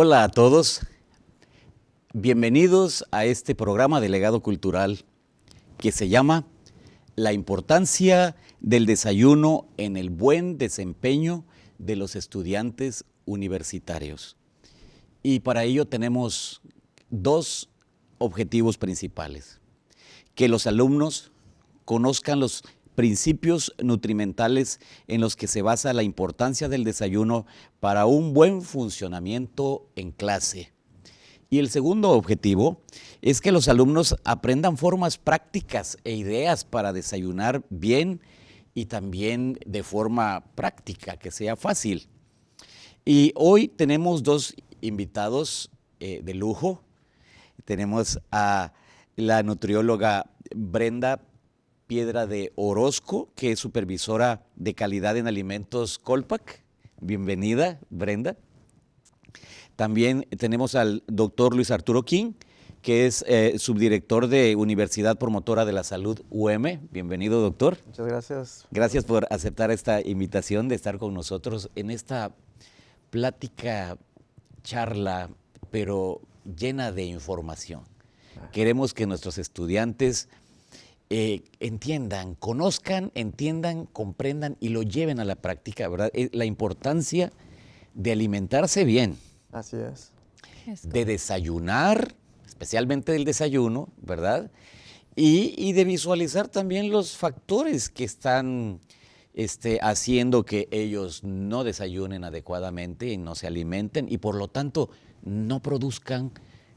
Hola a todos, bienvenidos a este programa de legado cultural que se llama La importancia del desayuno en el buen desempeño de los estudiantes universitarios. Y para ello tenemos dos objetivos principales. Que los alumnos conozcan los principios nutrimentales en los que se basa la importancia del desayuno para un buen funcionamiento en clase. Y el segundo objetivo es que los alumnos aprendan formas prácticas e ideas para desayunar bien y también de forma práctica, que sea fácil. Y hoy tenemos dos invitados eh, de lujo. Tenemos a la nutrióloga Brenda Piedra de Orozco, que es supervisora de calidad en alimentos Colpac. Bienvenida, Brenda. También tenemos al doctor Luis Arturo King, que es eh, subdirector de Universidad Promotora de la Salud UM. Bienvenido, doctor. Muchas gracias. Gracias por aceptar esta invitación de estar con nosotros en esta plática, charla, pero llena de información. Queremos que nuestros estudiantes eh, entiendan, conozcan, entiendan, comprendan y lo lleven a la práctica, ¿verdad? Eh, la importancia de alimentarse bien. Así es. De desayunar, especialmente del desayuno, ¿verdad? Y, de visualizar también los factores que están este, haciendo que ellos no desayunen adecuadamente y no se alimenten y por lo tanto no produzcan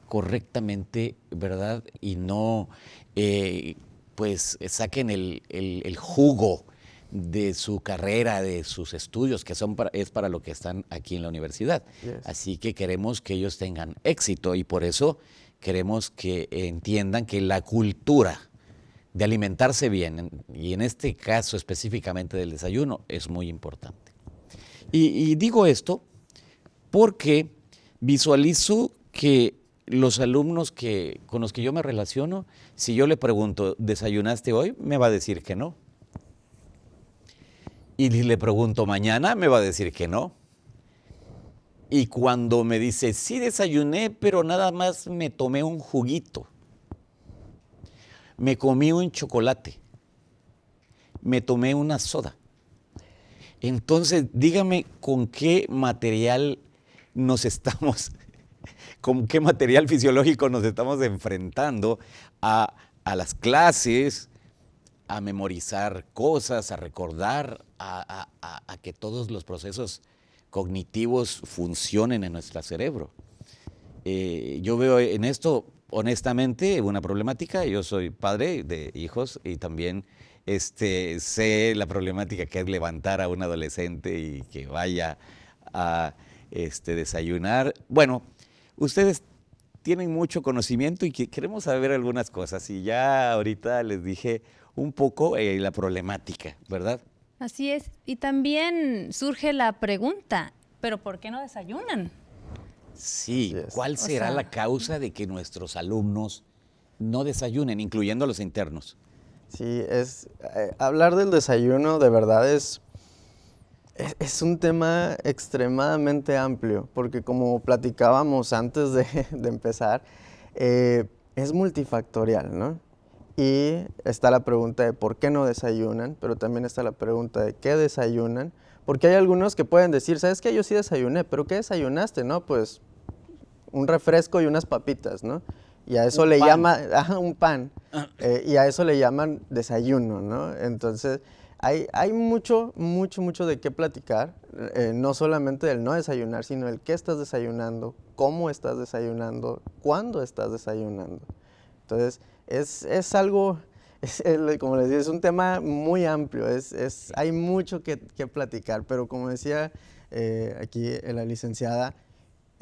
correctamente, ¿verdad? Y no eh, pues saquen el, jugo de su carrera, de sus estudios, que son es para lo que están aquí en la universidad. Así que queremos que ellos tengan éxito y por eso queremos que entiendan que la cultura de alimentarse bien, y en este caso específicamente del desayuno, es muy importante. Y, y digo esto porque visualizo que los alumnos que, con los que yo me relaciono, si yo le pregunto, ¿desayunaste hoy? Me va a decir que no. Y le pregunto mañana, me va a decir que no. Y cuando me dice, sí desayuné, pero nada más me tomé un juguito. Me comí un chocolate. Me tomé una soda. Entonces, dígame con qué material nos estamos con qué material fisiológico nos estamos enfrentando a, las clases, a memorizar cosas, a recordar, a, que todos los procesos cognitivos funcionen en nuestro cerebro. Eh, yo veo en esto, honestamente, una problemática. Yo soy padre de hijos y también este, sé la problemática que es levantar a un adolescente y que vaya a este, desayunar. Bueno, ustedes tienen mucho conocimiento y que queremos saber algunas cosas. Y ya ahorita les dije un poco eh, la problemática, ¿verdad? Así es. Y también surge la pregunta, ¿pero por qué no desayunan? Sí, ¿cuál será la causa de que nuestros alumnos no desayunen, incluyendo los internos? Sí, es eh, hablar del desayuno de verdad es es, un tema extremadamente amplio, porque como platicábamos antes de, empezar, eh, es multifactorial, ¿no? Y está la pregunta de por qué no desayunan, pero también está la pregunta de qué desayunan, porque hay algunos que pueden decir, ¿sabes qué? Yo sí desayuné, pero ¿qué desayunaste? No, pues un refresco y unas papitas, ¿no? Y a eso le llama, un pan, ah. eh, y a eso le llaman desayuno, ¿no? Entonces, hay, mucho, mucho, mucho de qué platicar, eh, no solamente del no desayunar, sino el qué estás desayunando, cómo estás desayunando, cuándo estás desayunando. Entonces, es, algo, como les decía, es un tema muy amplio, es, hay mucho que, platicar, pero como decía eh, aquí la licenciada,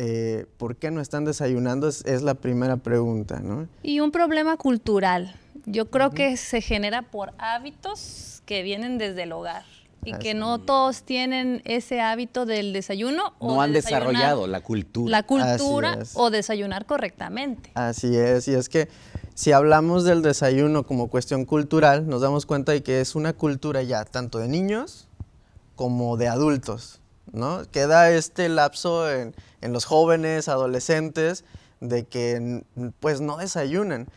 eh, ¿por qué no están desayunando? Es, la primera pregunta, ¿no? Y un problema cultural. Yo creo que se genera por hábitos que vienen desde el hogar y que no todos tienen ese hábito del desayuno. No han desarrollado la cultura. La cultura o desayunar correctamente. Así es, y es que si hablamos del desayuno como cuestión cultural, nos damos cuenta de que es una cultura ya tanto de niños como de adultos. ¿no? Queda este lapso en, en los jóvenes, adolescentes, de que pues no desayunan.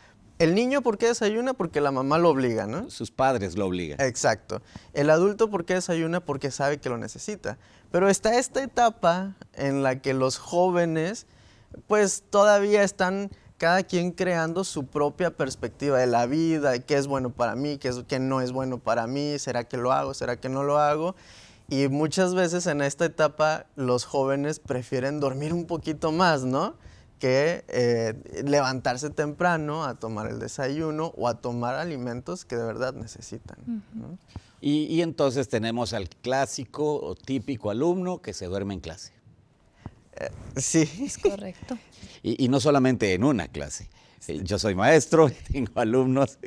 El niño, ¿por qué desayuna? Porque la mamá lo obliga, ¿no? Sus padres lo obligan. Exacto. El adulto, ¿por qué desayuna? Porque sabe que lo necesita. Pero está esta etapa en la que los jóvenes, pues todavía están cada quien creando su propia perspectiva de la vida, qué es bueno para mí, qué, es, qué no es bueno para mí, será que lo hago, será que no lo hago. Y muchas veces en esta etapa los jóvenes prefieren dormir un poquito más, ¿no? Que eh, levantarse temprano a tomar el desayuno o a tomar alimentos que de verdad necesitan. y, entonces tenemos al clásico o típico alumno que se duerme en clase. Eh, sí. Es correcto. Y, no solamente en una clase. Yo soy maestro, tengo alumnos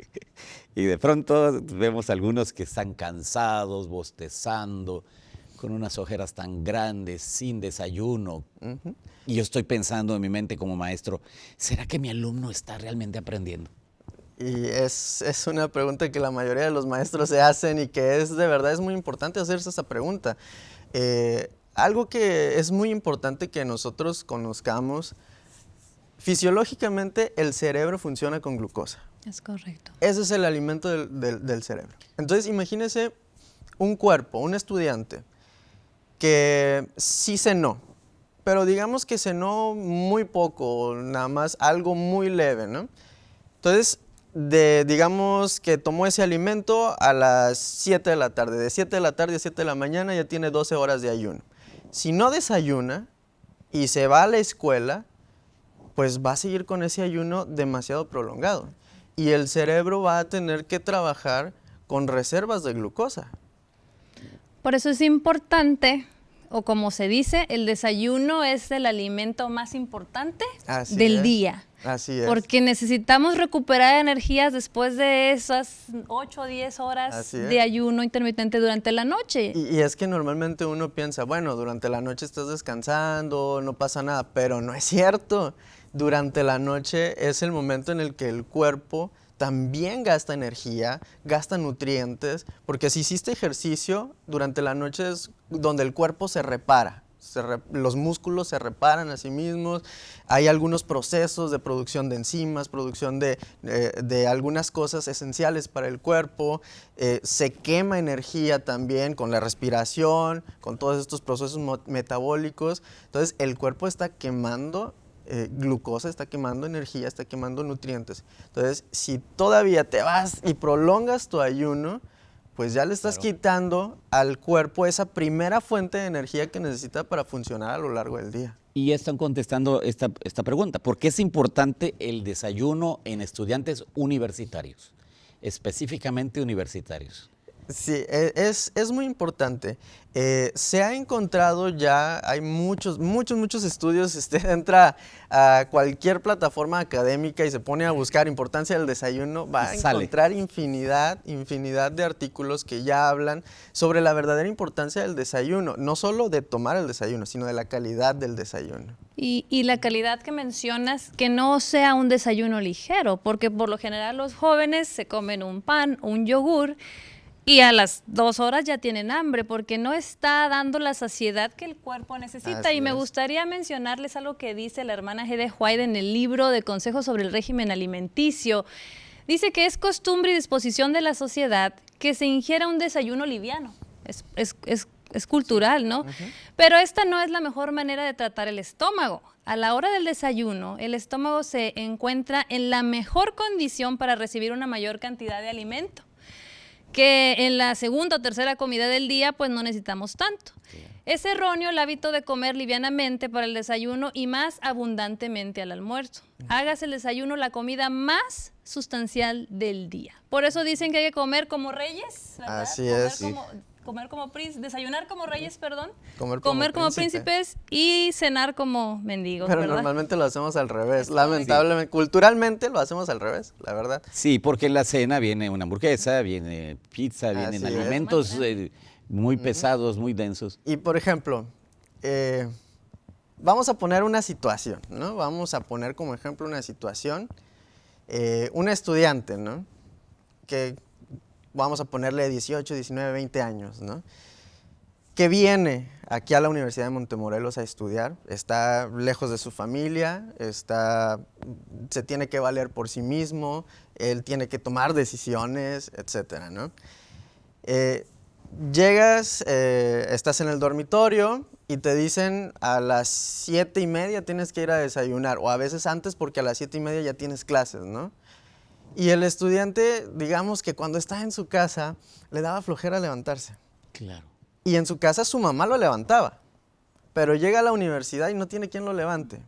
y de pronto vemos algunos que están cansados, bostezando, con unas ojeras tan grandes, sin desayuno. Y yo estoy pensando en mi mente como maestro, ¿será que mi alumno está realmente aprendiendo? Y es, una pregunta que la mayoría de los maestros se hacen y que es de verdad es muy importante hacerse esa pregunta. Eh, algo que es muy importante que nosotros conozcamos, fisiológicamente el cerebro funciona con glucosa. Es correcto. Ese es el alimento del, del cerebro. Entonces imagínese un cuerpo, un estudiante, que sí cenó, pero digamos que cenó muy poco, nada más algo muy leve, ¿no? Entonces, de, digamos que tomó ese alimento a las 7 de la tarde, de 7 de la tarde a 7 de la mañana ya tiene 12 horas de ayuno. Si no desayuna y se va a la escuela, pues va a seguir con ese ayuno demasiado prolongado. Y el cerebro va a tener que trabajar con reservas de glucosa. Por eso es importante, o como se dice, el desayuno es el alimento más importante del día. Así es. Porque necesitamos recuperar energías después de esas 8 o 10 horas de ayuno intermitente durante la noche. Y, y, es que normalmente uno piensa, bueno, durante la noche estás descansando, no pasa nada, pero no es cierto. Durante la noche es el momento en el que el cuerpo también gasta energía, gasta nutrientes, porque si hiciste ejercicio, durante la noche es donde el cuerpo se repara. los músculos se reparan a sí mismos, hay algunos procesos de producción de enzimas, producción de, eh, algunas cosas esenciales para el cuerpo, eh, se quema energía también con la respiración, con todos estos procesos metabólicos, entonces el cuerpo está quemando eh, glucosa, está quemando energía, está quemando nutrientes. Entonces, si todavía te vas y prolongas tu ayuno, pues ya le estás quitando al cuerpo esa primera fuente de energía que necesita para funcionar a lo largo del día. Y ya están contestando esta, esta pregunta. ¿Por qué es importante el desayuno en estudiantes universitarios? Específicamente universitarios. Sí, e, es, es muy importante. Eh, se ha encontrado ya, hay muchos, muchos, muchos estudios, usted entra a cualquier plataforma académica y se pone a buscar importancia del desayuno, va a encontrar infinidad, infinidad de artículos que ya hablan sobre la verdadera importancia del desayuno, no solo de tomar el desayuno, sino de la calidad del desayuno. Y, y la calidad que mencionas, que no sea un desayuno ligero, porque por lo general los jóvenes se comen un pan, un yogur, y a las dos horas ya tienen hambre porque no está dando la saciedad que el cuerpo necesita. y me gustaría mencionarles algo que dice la hermana G. White en el libro de Consejos sobre el régimen alimenticio. Dice que es costumbre y disposición de la sociedad que se ingiera un desayuno liviano. Es, cultural, ¿no? Pero esta no es la mejor manera de tratar el estómago. A la hora del desayuno, el estómago se encuentra en la mejor condición para recibir una mayor cantidad de alimento que en la segunda o tercera comida del día pues no necesitamos tanto. Es erróneo el hábito de comer livianamente para el desayuno y más abundantemente al almuerzo. Hágase el desayuno la comida más sustancial del día. Por eso dicen que hay que comer como reyes, ¿verdad? Así es comer como príncipes, desayunar como reyes, perdón, comer como, príncipes y cenar como mendigos. Pero normalmente lo hacemos al revés, lamentablemente, culturalmente lo hacemos al revés, la verdad. Sí, porque en la cena viene una hamburguesa, viene pizza, vienen alimentos eh, muy pesados, muy densos. Y por ejemplo, eh, vamos a poner una situación, ¿no? Vamos a poner como ejemplo una situación, eh, un estudiante, ¿no? Que vamos a ponerle 18, 19, 20 años, ¿no? que viene aquí a la Universidad de Montemorelos a estudiar, está lejos de su familia, está, se tiene que valer por sí mismo, él tiene que tomar decisiones, etcétera, ¿no? Eh, llegas, eh, estás en el dormitorio y te dicen a las siete y media tienes que ir a desayunar, o a veces antes porque a las siete y media ya tienes clases, ¿no? Y el estudiante, digamos que cuando está en su casa, le daba flojera levantarse. Claro. Y en su casa su mamá lo levantaba, pero llega a la universidad y no tiene quien lo levante.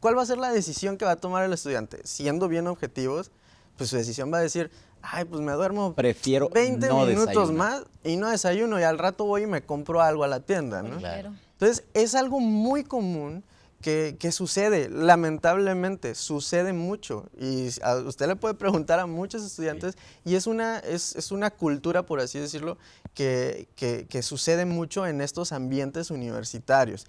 ¿Cuál va a ser la decisión que va a tomar el estudiante? Siendo bien objetivos, pues su decisión va a decir, ay, pues me duermo Prefiero 20 no minutos desayunar. más y no desayuno y al rato voy y me compro algo a la tienda, ¿no? Claro. Entonces, es algo muy común que, que sucede, lamentablemente, sucede mucho. Y a usted le puede preguntar a muchos estudiantes y es una, es, es una cultura, por así decirlo, que, que- que sucede mucho en estos ambientes universitarios.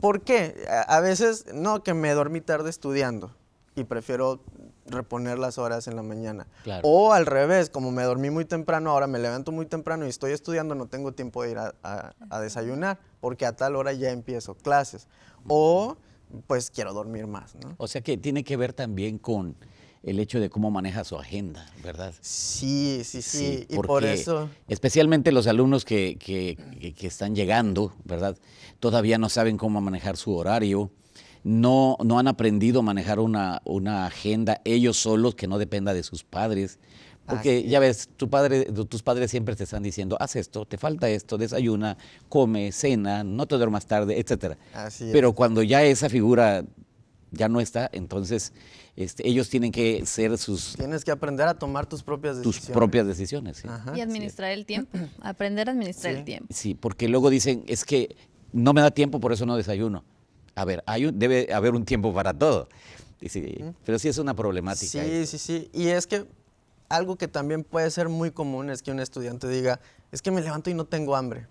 ¿Por qué? A, a veces, no, que me dormí tarde estudiando y prefiero reponer las horas en la mañana. Claro. O al revés, como me dormí muy temprano, ahora me levanto muy temprano y estoy estudiando, no tengo tiempo de ir a, a- a desayunar, porque a tal hora ya empiezo clases. O pues quiero dormir más, ¿no? O sea que tiene que ver también con el hecho de cómo maneja su agenda, ¿verdad? Sí, sí, sí. y por eso... Especialmente los alumnos que, que- que- que están llegando, ¿verdad? Todavía no saben cómo manejar su horario, no, no han aprendido a manejar una, una agenda ellos solos que no dependa de sus padres. Porque Así ya ves, tu padre, tu- tus padres siempre te están diciendo, haz esto, te falta esto, desayuna, come, cena, no te duermas tarde, etcétera. Así Pero es. cuando ya esa figura ya no está, entonces este, ellos tienen que ser sus, Tienes que aprender a tomar tus propias tus decisiones. propias decisiones. ¿sí? Ajá. Y administrar el tiempo, aprender a administrar Sí. el tiempo. Sí, porque luego dicen, es que no me da tiempo, por eso no desayuno. A ver, hay un- debe haber un tiempo para todo. Dice, Pero sí es una problemática. Sí, esto. sí, sí. Y es que algo que también puede ser muy común es que un estudiante diga, es que me levanto y no tengo hambre.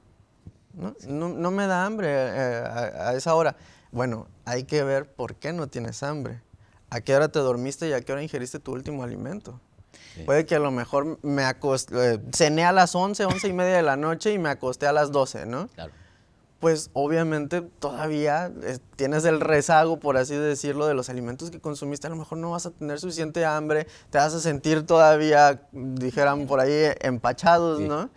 No, no, no me da hambre eh, a, a esa hora. Bueno, hay que ver por qué no tienes hambre. ¿A qué hora te dormiste y a qué hora ingeriste tu último alimento? Sí. Puede que a lo mejor me acosté, cené a las 11, 11 y media de la noche y me acosté a las 12, ¿no? Claro. Pues obviamente todavía eh, tienes el rezago, por así decirlo, de los alimentos que consumiste. A lo mejor no vas a tener suficiente hambre, te vas a sentir todavía, dijeran por ahí, empachados, Sí. ¿no?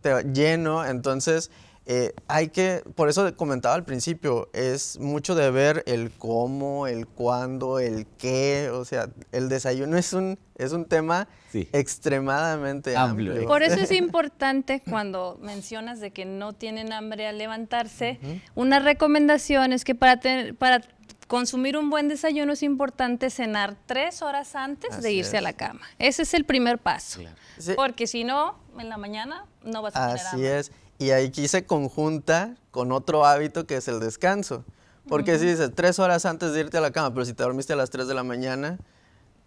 Te- lleno. Entonces, eh, hay que, por eso comentaba al principio, es mucho de ver el cómo, el cuándo, el qué. O sea, el desayuno es un, es un tema Sí. extremadamente Amplio. amplio. Por eso es importante cuando mencionas de que no tienen hambre al levantarse, una recomendación es que para, tener- para consumir un buen desayuno es importante cenar tres horas antes de irse a la cama. Ese es el primer paso. Claro. Sí. Porque si no, en la mañana no vas a tener Así hambre. es. Y aquí se conjunta con otro hábito que es el descanso. Porque si dices tres horas antes de irte a la cama, pero si te dormiste a las 3 de la mañana,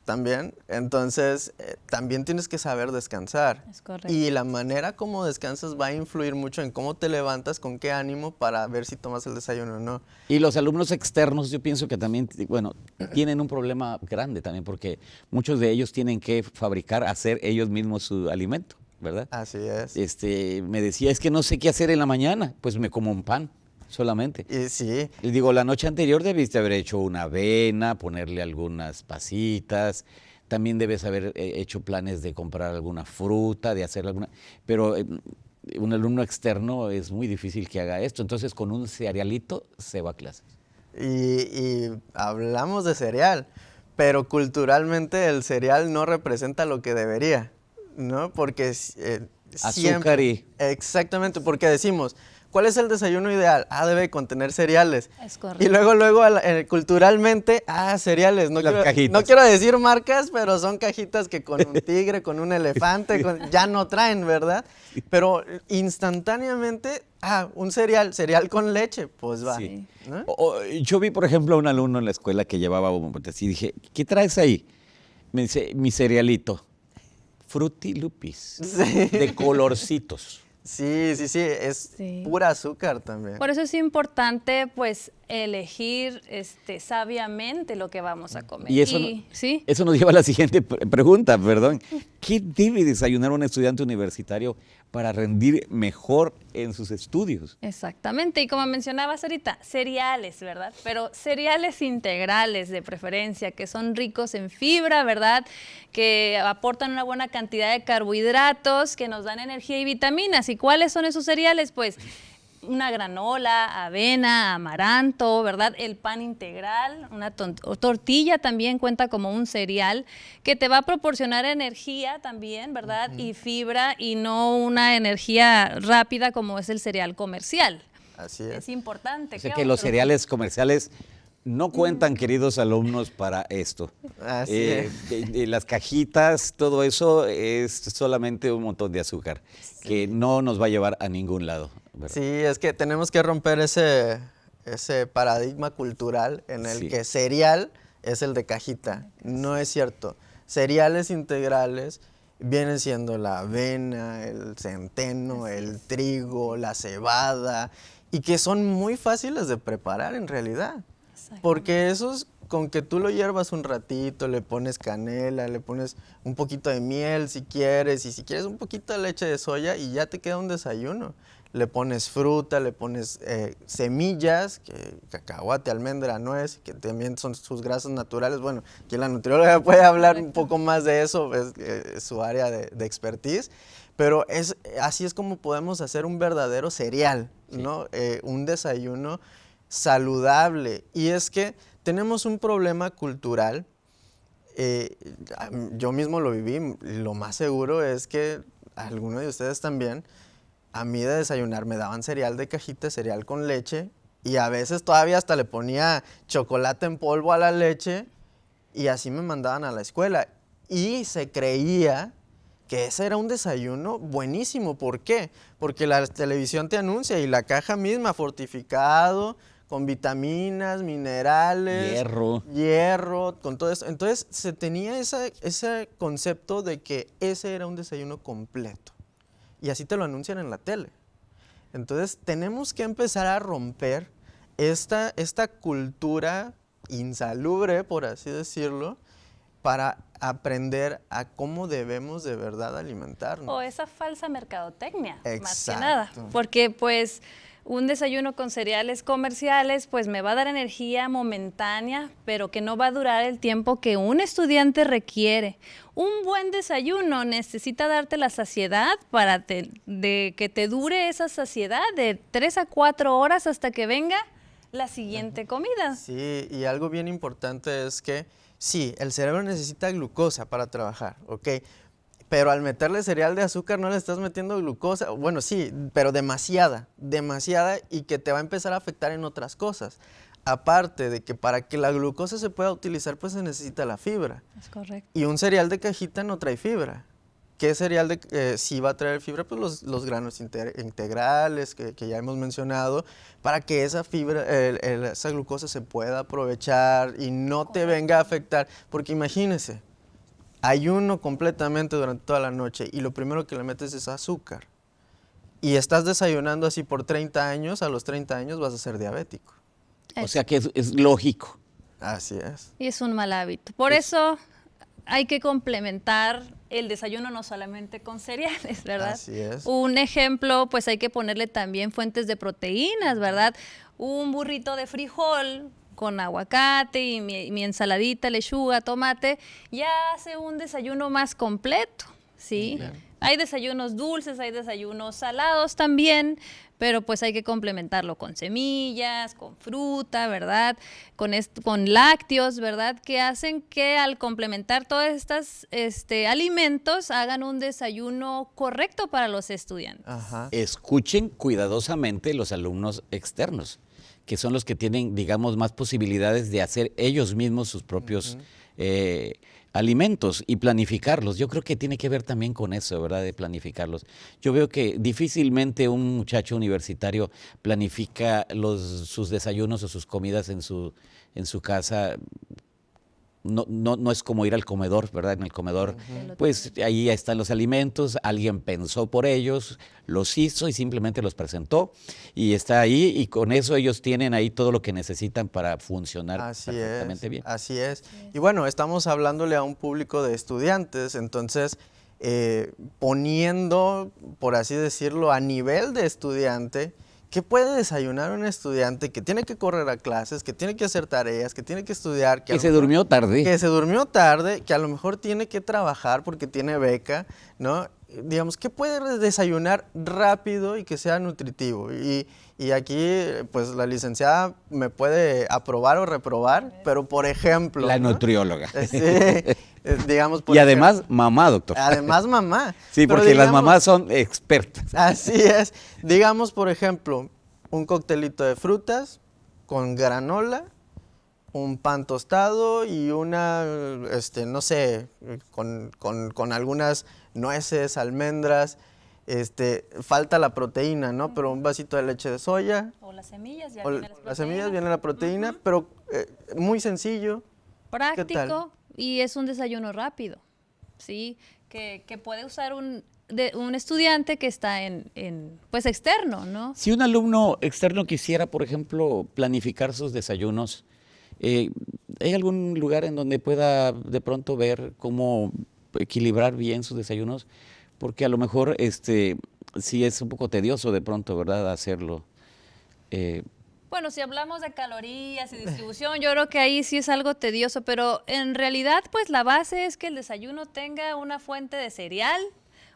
también, entonces eh, también tienes que saber descansar. Es correcto. Y la manera como descansas va a influir mucho en cómo te levantas, con qué ánimo para ver si tomas el desayuno o no. Y los alumnos externos, yo pienso que también, bueno, tienen un problema grande también, porque muchos de ellos tienen que fabricar, hacer ellos mismos su alimento, ¿verdad? Así es. Este, me decía, es que no sé qué hacer en la mañana, pues me como un pan solamente. Y sí, Les digo, la noche anterior debiste haber hecho una avena, ponerle algunas pasitas. También debes haber eh, hecho planes de comprar alguna fruta, de hacer alguna. Pero eh, un alumno externo es muy difícil que haga esto. Entonces, con un cerealito se va a clases. Y, y hablamos de cereal, pero culturalmente el cereal no representa lo que debería, ¿no? Porque eh, Azúcar y- Exactamente, porque decimos, ¿cuál es el desayuno ideal? Ah, debe contener cereales. Es correcto. Y luego, luego, al- eh, culturalmente, ah, cereales. No Las quiero, cajitas. no quiero decir marcas, pero son cajitas que con un tigre, con un elefante, con- ya no traen, ¿verdad? Pero instantáneamente, ah, un cereal, cereal con leche, pues va. Sí. ¿no? O- o, yo vi, por ejemplo, a un alumno en la escuela que llevaba un así dije, ¿qué traes ahí? Me dice, mi cerealito, Fruity Lupis, Sí. de colorcitos. Sí, sí, sí, es Sí. pura azúcar también. Por eso es importante, pues, elegir este, sabiamente lo que vamos a comer. Y eso, ¿sí? eso nos lleva a la siguiente pregunta, perdón. ¿Qué debe desayunar un estudiante universitario para rendir mejor en sus estudios? Exactamente, y como mencionabas ahorita, cereales, ¿verdad? Pero cereales integrales de preferencia, que son ricos en fibra, ¿verdad? Que aportan una buena cantidad de carbohidratos, que nos dan energía y vitaminas. ¿Y cuáles son esos cereales? Pues una granola, avena, amaranto, ¿verdad? El pan integral, una tortilla también cuenta como un cereal que te va a proporcionar energía también, ¿verdad? Y fibra y no una energía rápida como es el cereal comercial. Así es. Es importante. O que los cereales comerciales no cuentan, queridos alumnos, para esto. Así eh, es. las cajitas, todo eso es solamente un montón de azúcar que no nos va a llevar a ningún lado. Sí, es que tenemos que romper ese, ese paradigma cultural en el que cereal es el de cajita. No es cierto. Cereales integrales vienen siendo la avena, el centeno, el trigo, la cebada, y que son muy fáciles de preparar en realidad. Porque esos, con que tú lo hiervas un ratito, le pones canela, le pones un poquito de miel si quieres, y si quieres un poquito de leche de soya, y ya te queda un desayuno. Le pones fruta, le pones eh, semillas, que, cacahuate, almendra, nuez, que también son sus grasas naturales. Bueno, aquí la nutrióloga puede hablar un poco más de eso, es, eh, su área de, expertise. Pero es, así es como podemos hacer un verdadero cereal, ¿no? Eh, un desayuno saludable. Y es que tenemos un problema cultural. Eh, yo mismo lo viví, lo más seguro es que algunos de ustedes también, a mí de desayunar me daban cereal de cajita, cereal con leche, y a veces todavía hasta le ponía chocolate en polvo a la leche, y así me mandaban a la escuela. Y se creía que ese era un desayuno buenísimo. ¿Por qué? Porque la televisión te anuncia y la caja misma, fortificado, con vitaminas, minerales, hierro, hierro, con todo eso. Entonces se tenía ese concepto de que ese era un desayuno completo. Y así te lo anuncian en la tele. Entonces tenemos que empezar a romper esta, esta cultura insalubre, por así decirlo, para aprender a cómo debemos de verdad alimentarnos. O esa falsa mercadotecnia, más que nada. Porque pues un desayuno con cereales comerciales pues me va a dar energía momentánea, pero que no va a durar el tiempo que un estudiante requiere. Un buen desayuno necesita darte la saciedad para de que te dure esa saciedad de tres a cuatro horas hasta que venga la siguiente comida. Sí, y algo bien importante es que sí, el cerebro necesita glucosa para trabajar, ¿ok? Pero al meterle cereal de azúcar no le estás metiendo glucosa. Bueno, sí, pero demasiada, demasiada y que te va a empezar a afectar en otras cosas. Aparte de que para que la glucosa se pueda utilizar, pues se necesita la fibra. Es correcto. Y un cereal de cajita no trae fibra. ¿Qué cereal de, eh, sí va a traer fibra? Pues los, granos integrales que, ya hemos mencionado, para que esa fibra, esa glucosa se pueda aprovechar y no te venga a afectar. Porque imagínese, ayuno completamente durante toda la noche y lo primero que le metes es azúcar y estás desayunando así por 30 años, a los 30 años vas a ser diabético. O sea que es, lógico. Así es. Y es un mal hábito. Por eso hay que complementar el desayuno no solamente con cereales, ¿verdad? Así es. Un ejemplo, pues hay que ponerle también fuentes de proteínas, ¿verdad? Un burrito de frijol con aguacate y mi, ensaladita, lechuga, tomate, ya hace un desayuno más completo, ¿sí? Hay desayunos dulces, hay desayunos salados también, pero pues hay que complementarlo con semillas, con fruta, ¿verdad? Con, con lácteos, ¿verdad? Que hacen que al complementar todos estos este, alimentos hagan un desayuno correcto para los estudiantes. Escuchen cuidadosamente los alumnos externos que son los que tienen, digamos, más posibilidades de hacer ellos mismos sus propios eh, alimentos y planificarlos. Yo creo que tiene que ver también con eso, ¿verdad? De planificarlos. Yo veo que difícilmente un muchacho universitario planifica los, sus desayunos o sus comidas en su, en su casa no, no, no es como ir al comedor, ¿verdad? En el comedor, pues ahí están los alimentos, alguien pensó por ellos, los hizo y simplemente los presentó y está ahí y con eso ellos tienen ahí todo lo que necesitan para funcionar Así perfectamente es, bien. Así es. Y bueno, estamos hablándole a un público de estudiantes, entonces eh, poniendo, por así decirlo, a nivel de estudiante, ¿qué puede desayunar un estudiante que tiene que correr a clases, que tiene que hacer tareas, que tiene que estudiar? Que, se mejor- durmió tarde. Que se durmió tarde, que a lo mejor tiene que trabajar porque tiene beca, ¿no? Digamos, ¿qué puede desayunar rápido y que sea nutritivo? Y, y aquí, pues la licenciada me puede aprobar o reprobar, pero por ejemplo... la ¿no? nutrióloga. Eh, Sí, eh, digamos, por y además, ejemplo- mamá, doctor. Además, mamá. sí, porque las mamás son expertas. Así es. Digamos, por ejemplo, un coctelito de frutas con granola, un pan tostado y una, este, no sé, con, con- con algunas nueces, almendras. Este, falta la proteína, ¿no? Pero un vasito de leche de soya. O las semillas, ya o vienen las las semillas viene la proteína, pero eh, muy sencillo. práctico y es un desayuno rápido, ¿sí? Que, que puede usar un, de, un estudiante que está en, en, pues externo, ¿no? Si un alumno externo quisiera, por ejemplo, planificar sus desayunos, eh, ¿hay algún lugar en donde pueda de pronto ver cómo equilibrar bien sus desayunos? Porque a lo mejor este sí es un poco tedioso de pronto, ¿verdad? Hacerlo. Eh, Bueno, si hablamos de calorías y distribución, yo creo que ahí sí es algo tedioso, pero en realidad pues la base es que el desayuno tenga una fuente de cereal,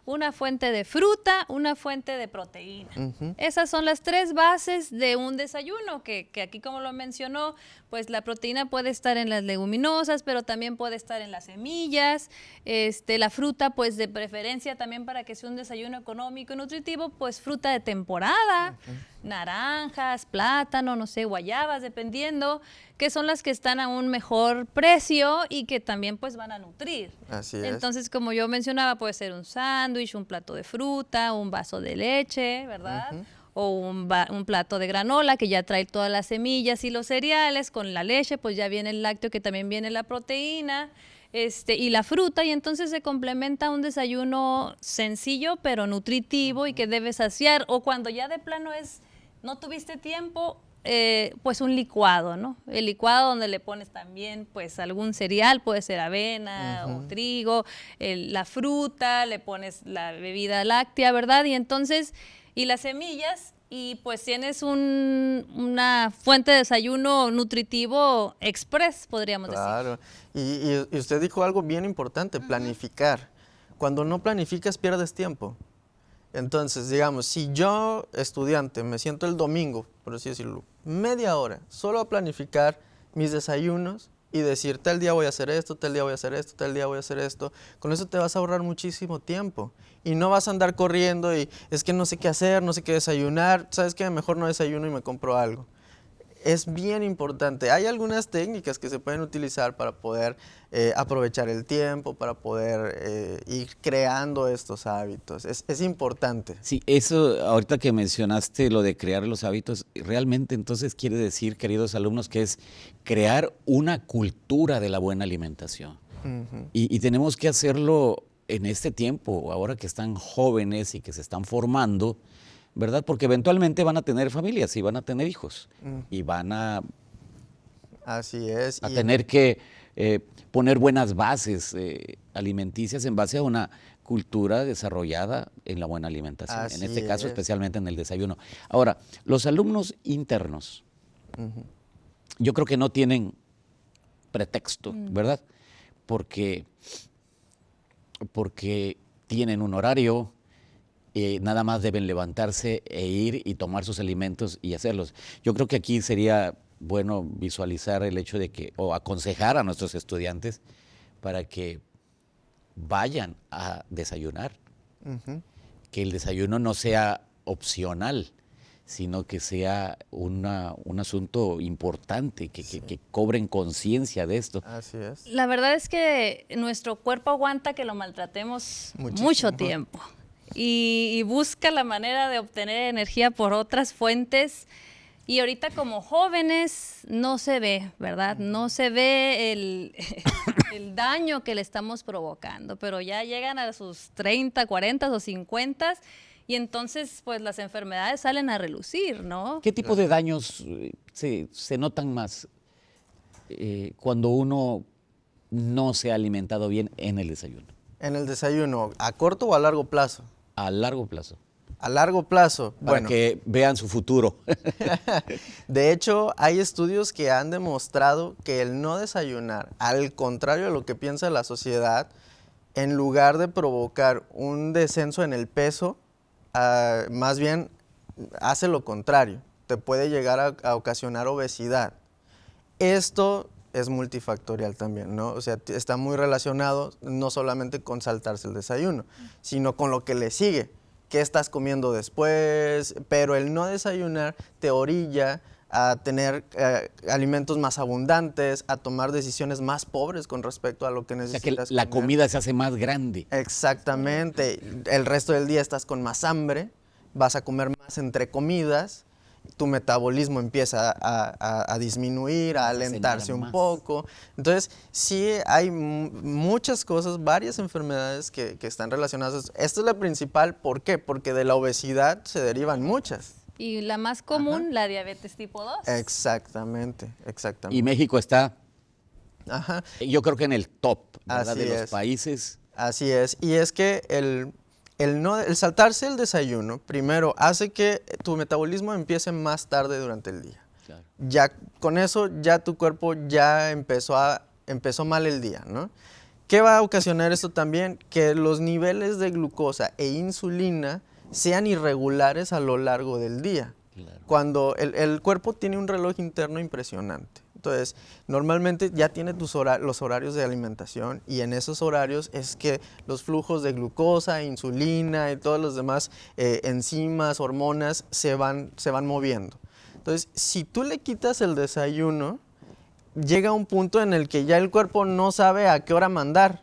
una fuente de fruta, una fuente de proteína. Esas son las tres bases de un desayuno, que, que aquí como lo mencionó, pues la proteína puede estar en las leguminosas, pero también puede estar en las semillas, este, la fruta pues de preferencia también para que sea un desayuno económico y nutritivo, pues fruta de temporada, naranjas, plátano, no sé, guayabas, dependiendo, que son las que están a un mejor precio y que también pues van a nutrir. Así es. Entonces, como yo mencionaba, puede ser un sándwich, un plato de fruta, un vaso de leche, ¿verdad? O un, un plato de granola que ya trae todas las semillas y los cereales. Con la leche, pues ya viene el lácteo, que también viene la proteína. Este, y la fruta, y entonces se complementa un desayuno sencillo pero nutritivo y que debe saciar. O cuando ya de plano es, no tuviste tiempo, eh, pues un licuado, ¿no? El licuado donde le pones también pues algún cereal, puede ser avena o trigo, el- la fruta, le pones la bebida láctea, ¿verdad? Y entonces, y las semillas, y pues tienes un- una fuente de desayuno nutritivo express, podríamos decir. Claro. Y, y- y usted dijo algo bien importante, planificar. Cuando no planificas, pierdes tiempo. Entonces, digamos, si yo, estudiante, me siento el domingo, por así decirlo, media hora, solo a planificar mis desayunos y decir, tal día voy a hacer esto, tal día voy a hacer esto, tal día voy a hacer esto, con eso te vas a ahorrar muchísimo tiempo. Y no vas a andar corriendo y es que no sé qué hacer, no sé qué desayunar, ¿sabes qué? Mejor no desayuno y me compro algo es bien importante. Hay algunas técnicas que se pueden utilizar para poder eh, aprovechar el tiempo, para poder eh, ir creando estos hábitos. Es, es importante. Sí, eso ahorita que mencionaste lo de crear los hábitos, realmente entonces quiere decir, queridos alumnos, que es crear una cultura de la buena alimentación. y, y tenemos que hacerlo en este tiempo, ahora que están jóvenes y que se están formando, ¿verdad? Porque eventualmente van a tener familias y van a tener hijos y van a, Así es. a y- tener que eh, poner buenas bases eh, alimenticias en base a una cultura desarrollada en la buena alimentación, en este caso es. especialmente en el desayuno. Ahora, los alumnos internos, yo creo que no tienen pretexto, ¿verdad? Porque, porque tienen un horario, eh, nada más deben levantarse e ir y tomar sus alimentos y hacerlos. Yo creo que aquí sería bueno visualizar el hecho de que, o aconsejar a nuestros estudiantes para que vayan a desayunar, que el desayuno no sea opcional, sino que sea una- un asunto importante, que, que- que cobren conciencia de esto. Así es. La verdad es que nuestro cuerpo aguanta que lo maltratemos Muchísimo. mucho tiempo y, y busca la manera de obtener energía por otras fuentes Y ahorita como jóvenes no se ve, ¿verdad? No se ve el, el daño que le estamos provocando, pero ya llegan a sus 30, 40 o 50 y entonces pues las enfermedades salen a relucir, ¿no? ¿Qué tipo de daños eh, se, se notan más eh, cuando uno no se ha alimentado bien en el desayuno? En el desayuno, ¿a corto o a largo plazo? A largo plazo. A largo plazo, Para bueno. que vean su futuro. De hecho, hay estudios que han demostrado que el no desayunar, al contrario de lo que piensa la sociedad, en lugar de provocar un descenso en el peso, ah, más bien hace lo contrario. Te puede llegar a, a ocasionar obesidad. Esto es multifactorial también, ¿no? O sea, está muy relacionado no solamente con saltarse el desayuno, sino con lo que le sigue. ¿Qué estás comiendo después? Pero el no desayunar te orilla a tener eh, alimentos más abundantes, a tomar decisiones más pobres con respecto a lo que O sea necesitas. que la comer. comida se hace más grande. Exactamente. El resto del día estás con más hambre, vas a comer más entre comidas, tu metabolismo empieza a, a- a disminuir, a alentarse un poco. Entonces, sí hay mu- muchas cosas, varias enfermedades que, que están relacionadas. Esta es la principal, ¿por qué? Porque de la obesidad se derivan muchas. Y la más común, la diabetes tipo 2. Exactamente, exactamente. Y México está, Ajá. yo creo que en el top ¿verdad? Así de los es. países. Así es, y es que el, el, no, el saltarse el desayuno, primero, hace que tu metabolismo empiece más tarde durante el día. Claro. Ya con eso, ya tu cuerpo ya empezó, a, empezó mal el día, ¿no? ¿Qué va a ocasionar esto también? Que los niveles de glucosa e insulina sean irregulares a lo largo del día. Claro. Cuando el, el cuerpo tiene un reloj interno impresionante. Entonces, normalmente ya tiene tus los horarios de alimentación y en esos horarios es que los flujos de glucosa, insulina y todos los demás eh, enzimas, hormonas se van, se van moviendo. Entonces, si tú le quitas el desayuno, llega un punto en el que ya el cuerpo no sabe a qué hora mandar,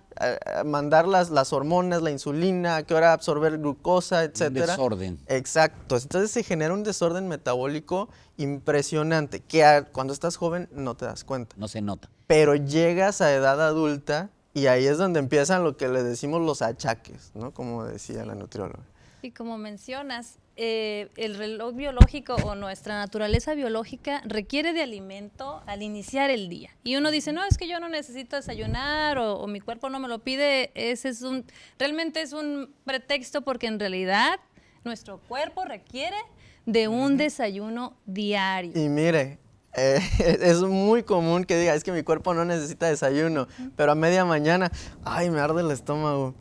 mandar las, las hormonas, la insulina, a qué hora absorber glucosa, etcétera. desorden. Exacto. Entonces se genera un desorden metabólico impresionante que a- cuando estás joven no te das cuenta. No se nota. Pero llegas a edad adulta y ahí es donde empiezan lo que le decimos los achaques, ¿no? Como decía la nutrióloga. Y como mencionas, eh, el reloj biológico o nuestra naturaleza biológica requiere de alimento al iniciar el día. Y uno dice, no, es que yo no necesito desayunar o, o mi cuerpo no me lo pide. Ese es un, realmente es un pretexto porque en realidad nuestro cuerpo requiere de un desayuno diario. Y mire, eh, es muy común que diga, es que mi cuerpo no necesita desayuno, pero a media mañana, ay, me arde el estómago.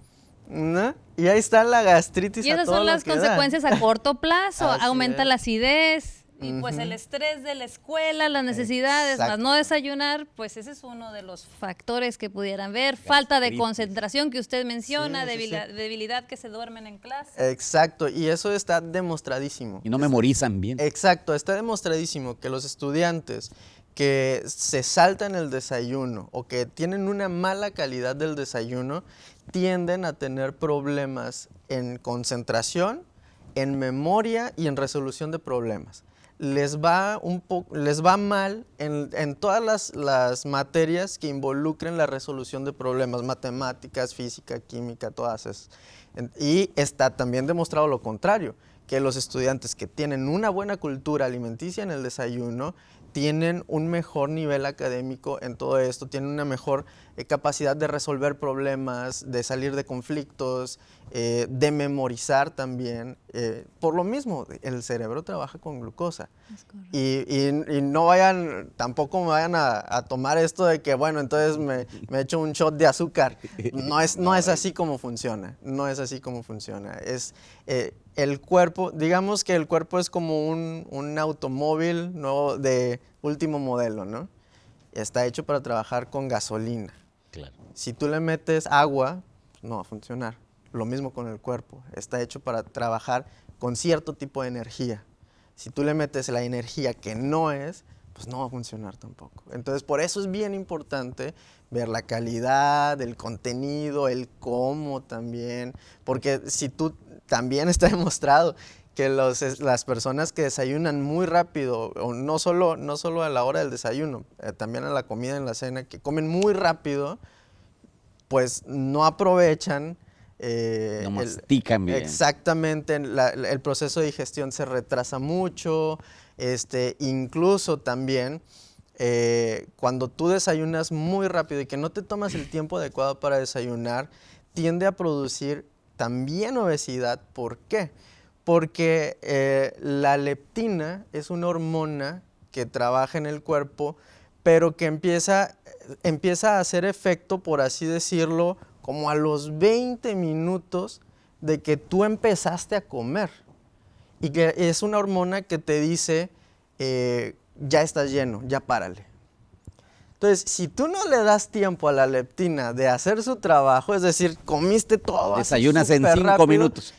¿No? Y ahí está la gastritis. Y a esas todo son las da. consecuencias a corto plazo. Así Aumenta es. la acidez y pues el estrés de la escuela, las necesidades, más Exacto. no desayunar, pues ese es uno de los factores que pudieran ver. Falta de concentración que usted menciona, Sí, sí. debilidad que se duermen en clase. Exacto, y eso está demostradísimo. Y no memorizan bien. Exacto, está demostradísimo que los estudiantes que se saltan el desayuno o que tienen una mala calidad del desayuno tienden a tener problemas en concentración, en memoria y en resolución de problemas. Les va, un les va mal en, todas las, las materias que involucren la resolución de problemas, matemáticas, física, química, todas esas. Y está también demostrado lo contrario, que los estudiantes que tienen una buena cultura alimenticia en el desayuno tienen un mejor nivel académico en todo esto, tienen una mejor eh, capacidad de resolver problemas, de salir de conflictos, eh, de memorizar también. eh, por lo mismo, el cerebro trabaja con glucosa. Y, y- y no vayan, tampoco me vayan a, a tomar esto de que, bueno, entonces me, me echo un shot de azúcar. No es, no es así como funciona, no es así como funciona. Es eh, el cuerpo, digamos que el cuerpo es como un, un automóvil nuevo de último modelo, ¿no? Está hecho para trabajar con gasolina. Claro. Si tú le metes agua, no va a funcionar. Lo mismo con el cuerpo. Está hecho para trabajar con cierto tipo de energía. Si tú le metes la energía que no es, pues no va a funcionar tampoco. Entonces, por eso es bien importante ver la calidad, el contenido, el cómo también. Porque si tú, también está demostrado que los, las personas que desayunan muy rápido, o no solo, no solo a la hora del desayuno, eh, también a la comida, en la cena, que comen muy rápido, pues no aprovechan. eh, No mastican bien. Exactamente, la- el proceso de digestión se retrasa mucho, este, incluso también eh, cuando tú desayunas muy rápido y que no te tomas el tiempo adecuado para desayunar, tiende a producir también obesidad. ¿Por qué? Porque eh, la leptina es una hormona que trabaja en el cuerpo, pero que empieza, empieza a hacer efecto, por así decirlo, como a los 20 minutos de que tú empezaste a comer. Y que es una hormona que te dice, eh, ya estás lleno, ya párale. Entonces, si tú no le das tiempo a la leptina de hacer su trabajo, es decir, comiste todo. Desayunas en cinco rápido, minutos.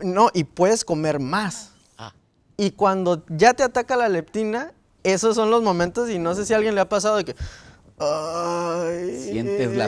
No, y puedes comer más. Ah, Y cuando ya te ataca la leptina, esos son los momentos, y no sé si a alguien le ha pasado de que. Ay, Sientes la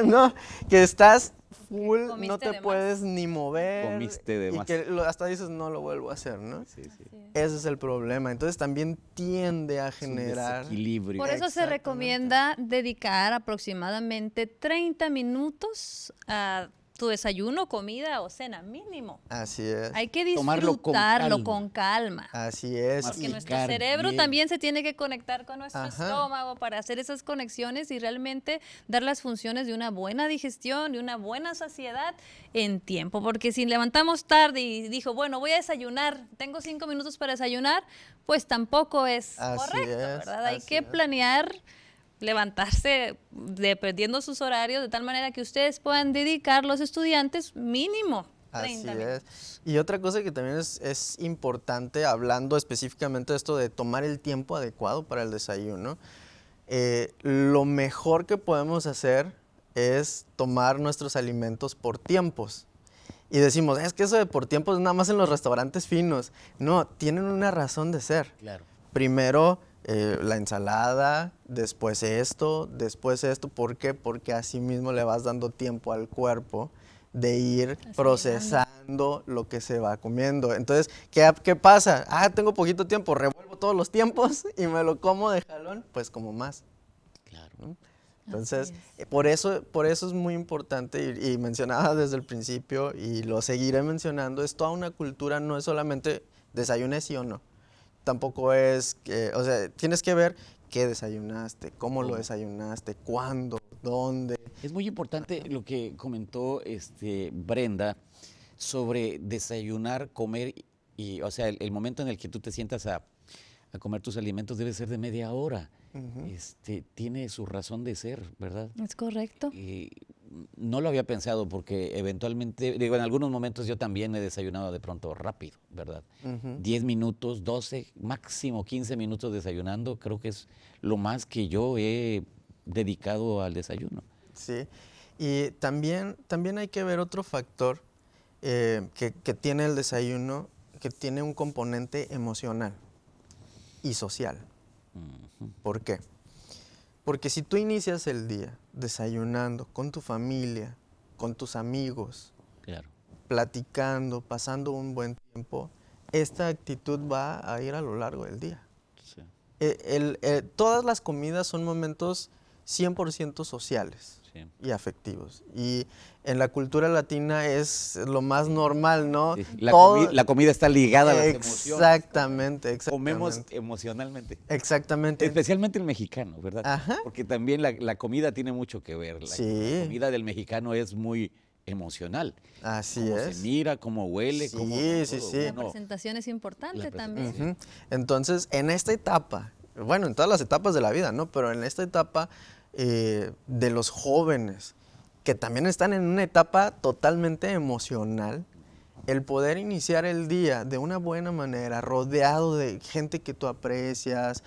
no, que estás full, no te más. puedes ni mover. Comiste de y más. que lo- hasta dices, no lo vuelvo a hacer, ¿no? sí, sí. Ese es el problema. Entonces también tiende a Es un generar. desequilibrio. Por eso se recomienda dedicar aproximadamente 30 minutos a tu desayuno, comida o cena mínimo. Así es. Hay que con disfrutarlo calma. con calma. Así es. Porque nuestro cerebro bien. también se tiene que conectar con nuestro Ajá. estómago para hacer esas conexiones y realmente dar las funciones de una buena digestión, de una buena saciedad en tiempo. Porque si levantamos tarde y dijo, bueno, voy a desayunar, tengo cinco minutos para desayunar, pues tampoco es Así correcto, es, ¿verdad? Hay así que es. Levantarse dependiendo sus horarios de tal manera que ustedes puedan dedicar los estudiantes mínimo 30 Así minutos. es. Y otra cosa que también es, es importante, hablando específicamente de esto de tomar el tiempo adecuado para el desayuno, eh, lo mejor que podemos hacer es tomar nuestros alimentos por tiempos. Y decimos, es que eso de por tiempos es nada más en los restaurantes finos. No, tienen una razón de ser. Claro. Primero eh, la ensalada, después esto, después esto. ¿Por qué? Porque así mismo le vas dando tiempo al cuerpo de ir procesando lo que se va comiendo. Entonces, ¿qué, qué pasa? Ah, tengo poquito tiempo, revuelvo todos los tiempos y me lo como de jalón, pues como más. Claro. Entonces, Así eh, por eso, por eso es muy importante y, y mencionaba desde el principio y lo seguiré mencionando, es toda una cultura, no es solamente desayuné sí o no. Tampoco es, que, o sea, tienes que ver qué desayunaste, cómo lo desayunaste, cuándo, dónde. Es muy importante lo que comentó este Brenda sobre desayunar, comer y, o sea, el, el momento en el que tú te sientas a, a comer tus alimentos debe ser de media hora. Este tiene su razón de ser, ¿verdad? Es correcto. Y no lo había pensado porque eventualmente, digo, en algunos momentos yo también he desayunado de pronto rápido, ¿verdad? 10 minutos, 12, máximo 15 minutos desayunando, creo que es lo más que yo he dedicado al desayuno. Sí. Y también, también hay que ver otro factor eh, que, que tiene el desayuno, que tiene un componente emocional y social. ¿Por qué? Porque si tú inicias el día desayunando con tu familia, con tus amigos, Claro. platicando, pasando un buen tiempo, esta actitud va a ir a lo largo del día. sí. Eh, el- eh, todas las comidas son momentos 100% sociales Sí. y afectivos. Y en la cultura latina es lo más normal, ¿no? Sí, La, Todo- comi- la comida está ligada a las emociones. Exactamente, exactamente. Comemos emocionalmente. Exactamente. Especialmente el mexicano, ¿verdad? Ajá. Porque también la, la comida tiene mucho que ver. La, Sí. la comida del mexicano es muy emocional. Así Cómo es. se mira, cómo huele, Sí, cómo sí, todo. sí. La presentación es importante La también. presentación. Ujú. Entonces, en esta etapa, bueno, en todas las etapas de la vida, ¿no? Pero en esta etapa eh, de los jóvenes, que también están en una etapa totalmente emocional, el poder iniciar el día de una buena manera, rodeado de gente que tú aprecias,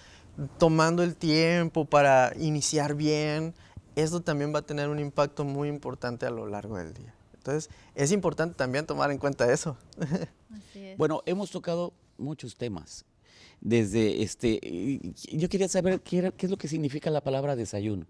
tomando el tiempo para iniciar bien, esto también va a tener un impacto muy importante a lo largo del dera Entonces, es importante también tomar en cuenta eso. Así es. Bueno, hemos tocado muchos temas. Desde este, yo quería saber qué, era- qué es lo que significa la palabra desayuno.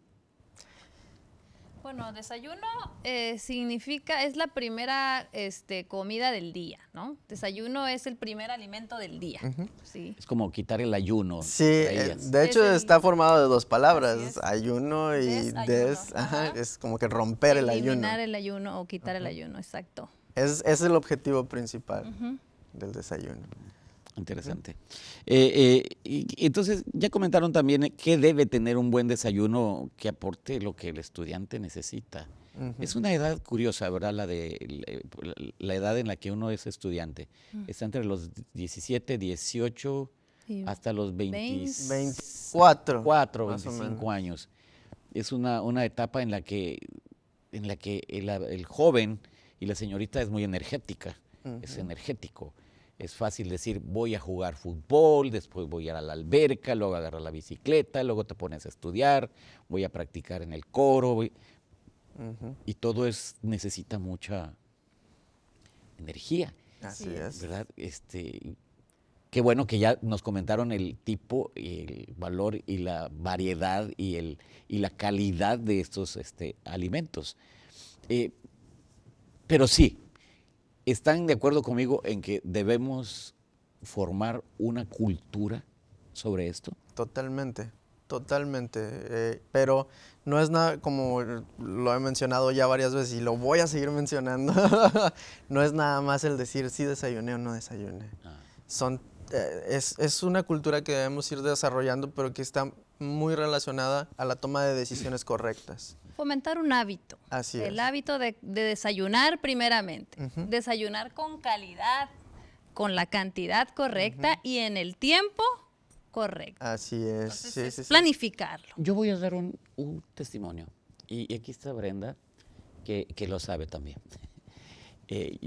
Bueno, Desayuno. Eh, significa, es la primera este, comida del día, ¿no? Desayuno es el primer alimento del día. sí. Es como quitar el ayuno. Sí, eh, de hecho Es el- está formado de dos palabras, ayuno y Desayuno, des, ajá, ajá. es como que romper el ayuno. Eliminar el ayuno o quitar el ayuno, exacto. Es, es el objetivo principal del desayuno. Interesante. Eh, eh, y, entonces, ya comentaron también eh, qué debe tener un buen desayuno que aporte lo que el estudiante necesita. Es una edad curiosa, ¿verdad? La de la, la edad en la que uno es estudiante. Está entre los 17, 18 Y hasta los 20, 24. 24, más o 25 menos. años. Es una, una etapa en la que, en la que el, el joven y la señorita es muy energética, es energético. Es fácil decir, voy a jugar fútbol, después voy a ir a la alberca, luego agarrar la bicicleta, luego te pones a estudiar, voy a practicar en el coro. voy- Y todo es, necesita mucha energía. Así Sí. es. ¿verdad? Este, qué bueno que ya nos comentaron el tipo, y el valor y la variedad y, el, y la calidad de estos este, alimentos. Eh, pero sí, están de acuerdo conmigo en que debemos formar una cultura sobre esto. Totalmente, totalmente. eh, pero no es nada, como lo he mencionado ya varias veces y lo voy a seguir mencionando, no es nada más el decir si desayuné o no desayuné. Ah. Son, eh, es, es una cultura que debemos ir desarrollando, pero que está muy relacionada a la toma de decisiones correctas. Fomentar un hábito. Así el es. hábito de, de desayunar primeramente. Desayunar con calidad, con la cantidad correcta y en el tiempo correcto. Así es. Entonces, sí, es sí, sí. planificarlo. Yo voy a dar un, un testimonio. Y, y aquí está Brenda, que, que lo sabe también. Eh,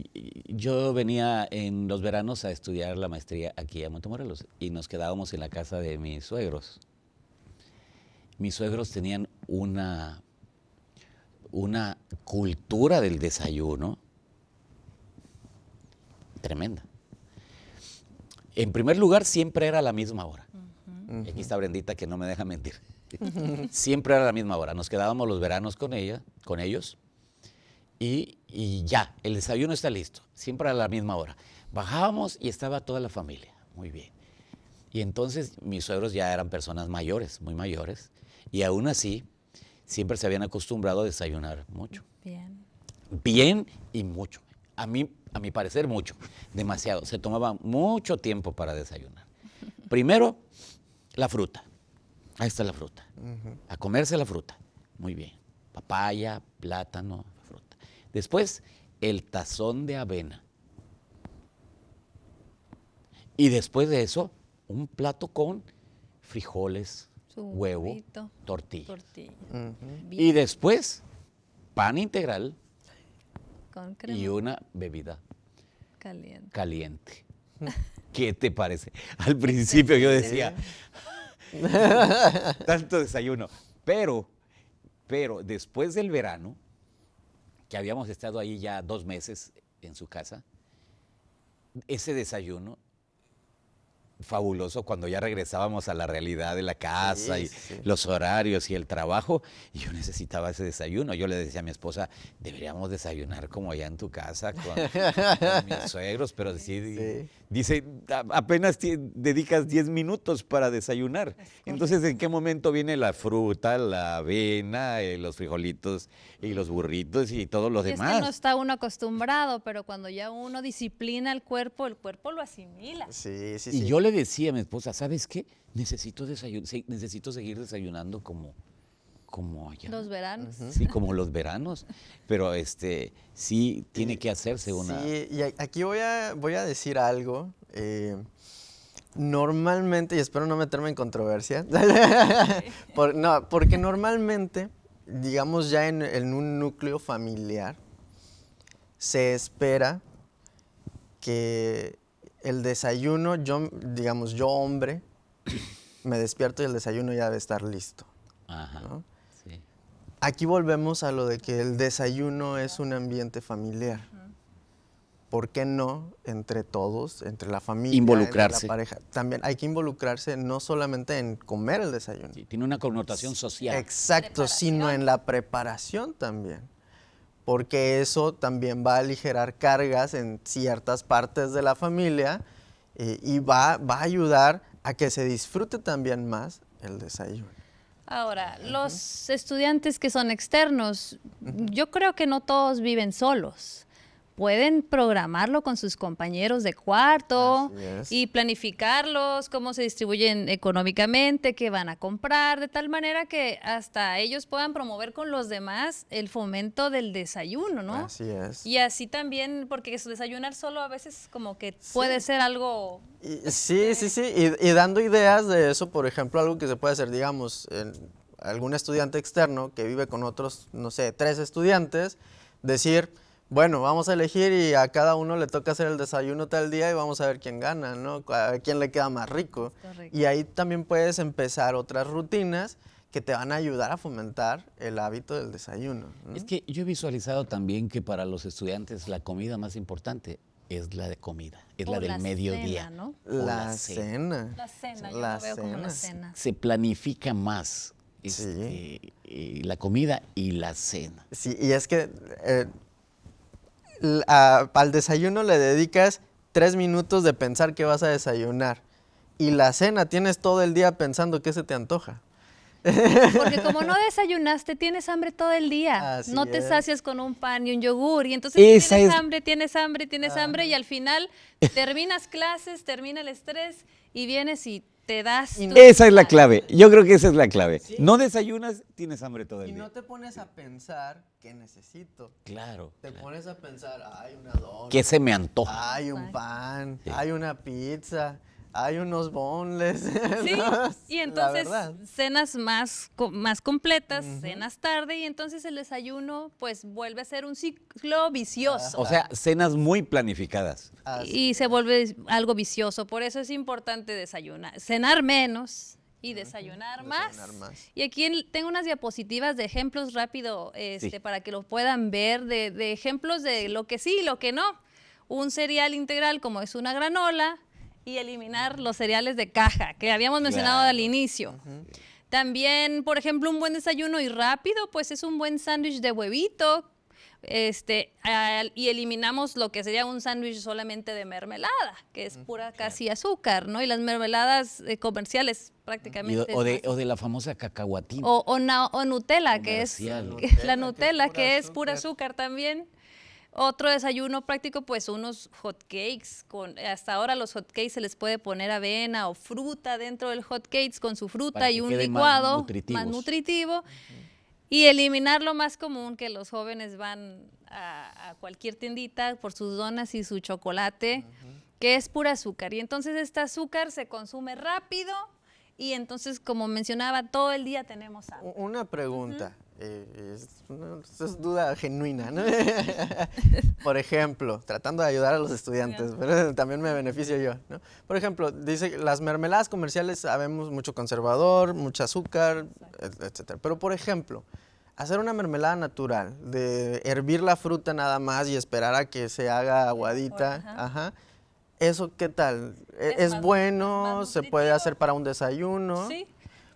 yo venía en los veranos a estudiar la maestría aquí a Montemorelos y nos quedábamos en la casa de mis suegros. Mis suegros tenían una, una cultura del desayuno tremenda. En primer lugar, siempre era a la misma hora. Y Aquí está Brendita que no me deja mentir. Siempre era a la misma hora. Nos quedábamos los veranos con ella, con ellos, y, y ya, el desayuno está listo. Siempre a la misma hora. Bajábamos y estaba toda la familia. Muy bien. Y entonces mis suegros ya eran personas mayores, muy mayores, y aún así siempre se habían acostumbrado a desayunar mucho. Bien. Bien y mucho. A mí, a mi parecer, mucho. Demasiado. Se tomaba mucho tiempo para desayunar. Primero, la fruta. Ahí está la fruta. A comerse la fruta. Muy bien. Papaya, plátano, fruta. Después, el tazón de avena. Y después de eso, un plato con frijoles, Su huevo, huevito, tortilla. Y después, pan integral con crema y una bebida caliente. caliente. ¿Qué te parece? Al principio yo decía, tanto desayuno. Pero, pero después del verano, que habíamos estado ahí ya dos meses en su casa, ese desayuno fabuloso cuando ya regresábamos a la realidad de la casa Sí, y sí. los horarios y el trabajo, y yo necesitaba ese desayuno. Yo le decía a mi esposa, deberíamos desayunar como allá en tu casa con, con mis suegros, pero sí, Sí. Dice, "A- apenas dedicas 10 minutos para desayunar. Entonces, ¿en qué momento viene la fruta, la avena, eh, los frijolitos y los burritos y todo lo Y es demás? que no está uno acostumbrado, pero cuando ya uno disciplina el cuerpo, el cuerpo lo asimila. Sí, sí, Y sí. yo le decía a mi esposa, ¿sabes qué? Necesito, desayun- necesito seguir desayunando como, como allá. Los veranos. Sí, como los veranos. Pero este, sí tiene que hacerse una... Sí, y aquí voy a, voy a decir algo. eh, normalmente, y espero no meterme en controversia, por- no, porque normalmente, digamos ya en, en un núcleo familiar, se espera que el desayuno, yo, digamos, yo hombre, me despierto y el desayuno ya debe estar listo. Ajá. ¿no? Aquí volvemos a lo de que el desayuno es un ambiente familiar. ¿por qué no entre todos, entre la familia, Involucrarse. entre la pareja? También hay que involucrarse no solamente en comer el desayuno. Sí, tiene una connotación social. Exacto, sino en la preparación también. Porque eso también va a aligerar cargas en ciertas partes de la familia eh, y va, va a ayudar a que se disfrute también más el desayuno. Ahora, los estudiantes que son externos, yo creo que no todos viven solos. Pueden programarlo con sus compañeros de cuarto y planificarlos, cómo se distribuyen económicamente, qué van a comprar, de tal manera que hasta ellos puedan promover con los demás el fomento del desayuno, ¿no? Así es. Y así también, porque desayunar solo a veces como que puede ser algo Y- sí, sí, sí. Y, y dando ideas de eso, por ejemplo, algo que se puede hacer, digamos, en algún estudiante externo que vive con otros, no sé, tres estudiantes, decir, bueno, vamos a elegir y a cada uno le toca hacer el desayuno tal día y vamos a ver quién gana, ¿no? A ver quién le queda más rico. Correcto. Y ahí también puedes empezar otras rutinas que te van a ayudar a fomentar el hábito del desayuno. ¿no? Es que yo he visualizado también que para los estudiantes la comida más importante es la de comida, es O la del la mediodía. cena, ¿no? La cena. la cena, yo La lo veo como la cena. cena. Se planifica más Sí. este, eh, la comida y la cena. Sí, y es que eh, a- al desayuno le dedicas tres minutos de pensar qué vas a desayunar. Y la cena tienes todo el día pensando qué se te antoja. Porque como no desayunaste, tienes hambre todo el día. Así no te es. sacias con un pan y un yogur. Y entonces tienes es- hambre, tienes hambre, tienes hambre. Y al final terminas clases, termina el estrés y vienes y te das. Y tu- Esa es la clave. Yo creo que esa es la clave. No desayunas, tienes hambre todo el Y día. no te pones a pensar qué necesito. Claro. Te claro. pones a pensar, hay una dona, ¿Qué se me antoja? hay un pan, Sí. hay una pizza, hay unos bonles. Sí, ¿no? y entonces cenas más, más completas, cenas tarde y entonces el desayuno pues vuelve a ser un ciclo vicioso. O sea, cenas muy planificadas. Y se vuelve algo vicioso. Por eso es importante desayunar, cenar menos y desayunar, más. Desayunar más. Y aquí en- tengo unas diapositivas de ejemplos rápido este, Sí. para que lo puedan ver, de, de ejemplos de lo que sí y lo que no. Un cereal integral como es una granola y eliminar los cereales de caja, que habíamos mencionado al inicio. También, por ejemplo, un buen desayuno y rápido, pues es un buen sándwich de huevito. Este, al- y eliminamos lo que sería un sándwich solamente de mermelada, que es pura casi azúcar, ¿no? Y las mermeladas eh, comerciales prácticamente. o, o de, o de la famosa cacahuatina. o, o na- o Nutella, que es la Nutella, que es pura azúcar también. Otro desayuno práctico, pues unos hot cakes. Con, hasta ahora los hot cakes se les puede poner avena o fruta dentro del hot cakes con su fruta Para y que un más licuado más nutritivo. Y eliminar lo más común que los jóvenes van a, a cualquier tiendita por sus donas y su chocolate, que es pura azúcar. Y entonces este azúcar se consume rápido y entonces, como mencionaba, todo el día tenemos hambre. Una pregunta, eh, es, una- es duda genuina, ¿no? Por ejemplo, tratando de ayudar a los estudiantes, pero también me beneficio yo, ¿no? Por ejemplo, dice, las mermeladas comerciales sabemos mucho conservador, mucho azúcar, et- etcétera. Pero, por ejemplo, hacer una mermelada natural, de hervir la fruta nada más y esperar a que se haga aguadita, ajá. ajá. ¿Eso qué tal? ¿E- Es ¿Es, bueno? ¿Se puede hacer para un desayuno? Sí.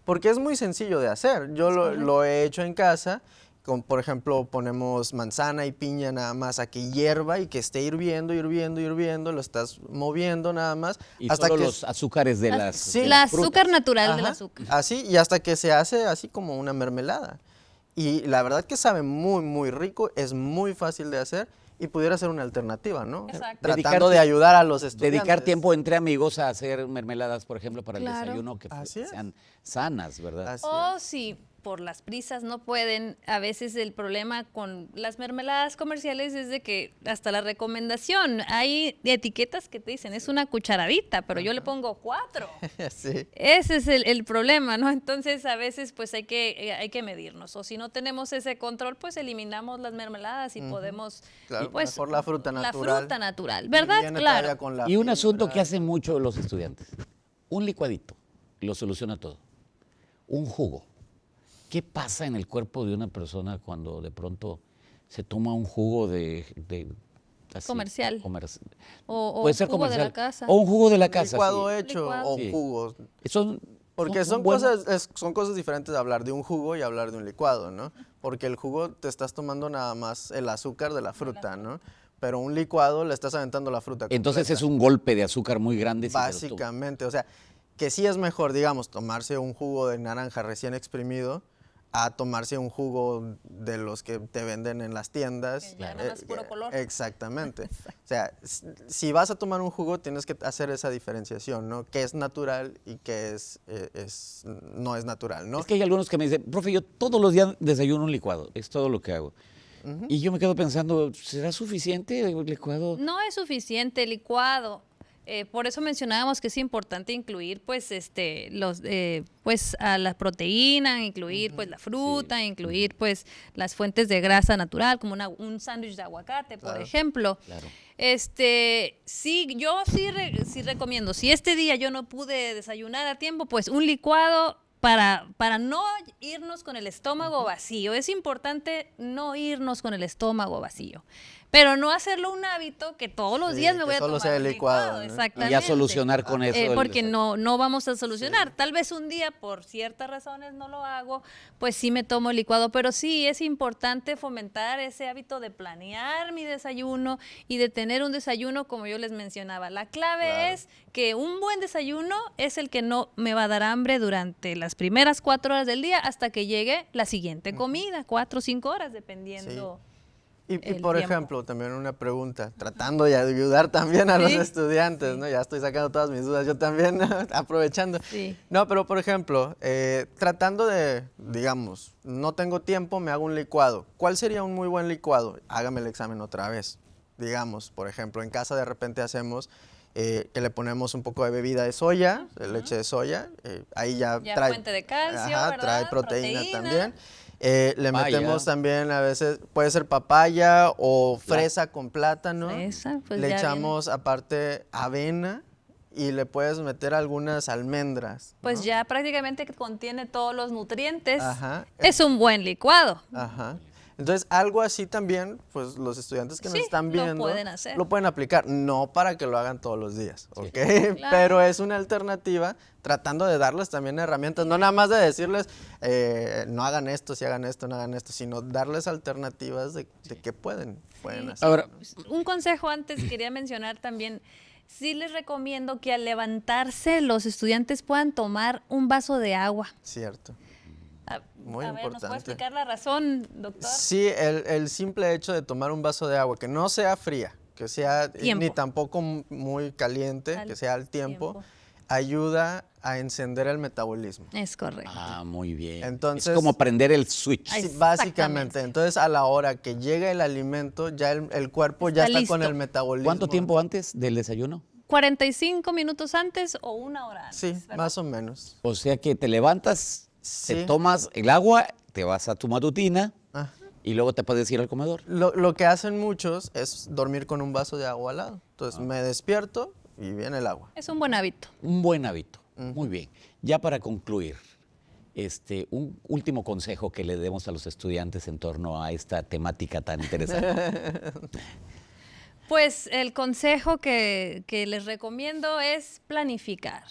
Porque es muy sencillo de hacer. Yo lo, lo he hecho en casa. Con, por ejemplo, ponemos manzana y piña nada más a que hierva y que esté hirviendo, hirviendo, hirviendo. Lo estás moviendo nada más. Y hasta solo que los azúcares de La- las, sí. de La las frutas. azúcar natural del azúcar. Así, y hasta que se hace así como una mermelada. Y la verdad que sabe muy, muy rico, es muy fácil de hacer y pudiera ser una alternativa, ¿no? Exacto. Tratando Dedicar de ayudar a los estudiantes. Dedicar tiempo entre amigos a hacer mermeladas, por ejemplo, para el desayuno, que sean sanas, ¿verdad? Así O si por las prisas no pueden, a veces el problema con las mermeladas comerciales es de que hasta la recomendación, hay etiquetas que te dicen es una cucharadita, pero yo le pongo cuatro. sí. Ese es el, el problema, ¿no? Entonces a veces pues hay que, eh, hay que medirnos. O si no tenemos ese control, pues eliminamos las mermeladas y podemos... Claro, pues, mejor la fruta natural. La fruta natural, ¿verdad? Claro. con la Y un asunto que hacen mucho los estudiantes. Un licuadito lo soluciona todo. Un jugo. ¿Qué pasa en el cuerpo de una persona cuando de pronto se toma un jugo de, de así, Comercial. comerci- O, o Puede ser jugo de la casa. O un jugo de la casa. licuado sí. hecho Licuado. o Sí. jugos. Son- Porque son, cosas, es- son cosas diferentes de hablar de un jugo y hablar de un licuado, ¿no? Porque el jugo te estás tomando nada más el azúcar de la fruta, ¿no? Pero un licuado le estás aventando la fruta. Entonces completa. es un golpe de azúcar muy grande. si. Básicamente, o sea, que sí es mejor, digamos, tomarse un jugo de naranja recién exprimido a tomarse un jugo de los que te venden en las tiendas. Que ya nada más puro color. Exactamente. O sea, si vas a tomar un jugo tienes que hacer esa diferenciación, ¿no? Que es natural y que es, eh, es no es natural, ¿no? Es que hay algunos que me dicen, profe, yo todos los días desayuno un licuado, es todo lo que hago. Y yo me quedo pensando, ¿será suficiente el licuado? No es suficiente el licuado. Eh, por eso mencionábamos que es importante incluir, pues, este, los, eh, pues, a la proteína, incluir, pues, la fruta, incluir, pues, las fuentes de grasa natural, como una- un sándwich de aguacate, por ejemplo. Claro. Este, sí, yo sí, re- sí recomiendo. Si este día yo no pude desayunar a tiempo, pues un licuado para, para no irnos con el estómago vacío. Es importante no irnos con el estómago vacío. Pero no hacerlo un hábito que todos los Sí, días me voy a solo tomar sea el licuado, ¿no? Y ya Y Exactamente. ya solucionar con eso. Eh, el porque no, no vamos a solucionar. Tal vez un día, por ciertas razones, no lo hago, pues sí me tomo el licuado. Pero sí es importante fomentar ese hábito de planear mi desayuno y de tener un desayuno como yo les mencionaba. La clave Claro. es que un buen desayuno es el que no me va a dar hambre durante las primeras cuatro horas del día hasta que llegue la siguiente comida, cuatro o cinco horas, dependiendo. Y, y por tiempo. ejemplo, también una pregunta, tratando de ayudar también a los Sí, estudiantes, ¿no? Ya estoy sacando todas mis dudas, yo también aprovechando. Sí. No, pero por ejemplo, eh, tratando de, digamos, no tengo tiempo, me hago un licuado. ¿Cuál sería un muy buen licuado? Hágame el examen otra vez. Digamos, por ejemplo, en casa de repente hacemos eh, que le ponemos un poco de bebida de soya, de leche de soya, eh, ahí ya, Ya trae, fuente de calcio, ajá, ¿verdad? trae proteína, Proteína. también. Eh, le metemos también a veces, puede ser papaya o fresa con plátano. Fresa, pues le ya echamos aparte avena y le puedes meter algunas almendras. Pues ¿no? ya prácticamente contiene todos los nutrientes. Ajá. Es un buen licuado. Ajá. Entonces, algo así también, pues los estudiantes que nos Sí, están lo viendo pueden hacer. lo pueden aplicar, no para que lo hagan todos los días, ¿ok? Claro. Pero es una alternativa tratando de darles también herramientas, no nada más de decirles, eh, no hagan esto, si hagan esto, no hagan esto, sino darles alternativas de, de qué pueden, pueden hacer. Ahora, Un consejo antes quería mencionar también. Sí les recomiendo que al levantarse los estudiantes puedan tomar un vaso de agua. Cierto. A, Muy a ver, ¿nos puede importante. explicar la razón, doctor? Sí, el, el simple hecho de tomar un vaso de agua, que no sea fría, que sea Tiempo. ni tampoco muy caliente, Al que sea al tiempo, tiempo. ayuda a encender el metabolismo. Es correcto. ah, muy bien. Entonces- es como prender el switch. Sí, básicamente. Entonces, a la hora que llega el alimento, ya el, el cuerpo ya Está con el metabolismo. ¿Cuánto tiempo antes del desayuno? 45 minutos antes o una hora antes. Sí, ¿verdad? más o menos. O sea que te levantas, Sí. te tomas el agua, te vas a tu matutina Ah. y luego te puedes ir al comedor. Lo, lo que hacen muchos es dormir con un vaso de agua al lado. Entonces, Ah. me despierto y viene el agua. Es un buen hábito. Un buen hábito. Muy bien. Ya para concluir, este, un último consejo que le demos a los estudiantes en torno a esta temática tan interesante. Pues el consejo que, que les recomiendo es planificar.